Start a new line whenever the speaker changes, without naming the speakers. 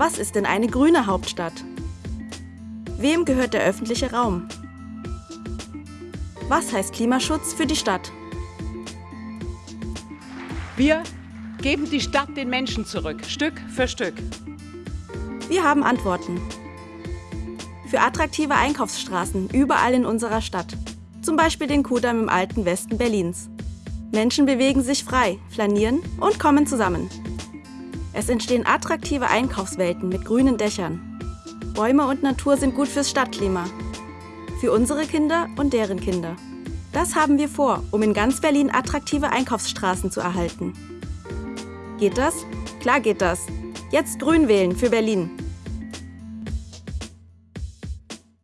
Was ist denn eine grüne Hauptstadt? Wem gehört der öffentliche Raum? Was heißt Klimaschutz für die Stadt?
Wir geben die Stadt den Menschen zurück, Stück für Stück.
Wir haben Antworten. Für attraktive Einkaufsstraßen überall in unserer Stadt. Zum Beispiel den Kudamm im alten Westen Berlins. Menschen bewegen sich frei, flanieren und kommen zusammen. Es entstehen attraktive Einkaufswelten mit grünen Dächern. Bäume und Natur sind gut fürs Stadtklima. Für unsere Kinder und deren Kinder. Das haben wir vor, um in ganz Berlin attraktive Einkaufsstraßen zu erhalten. Geht das? Klar geht das. Jetzt grün wählen für Berlin.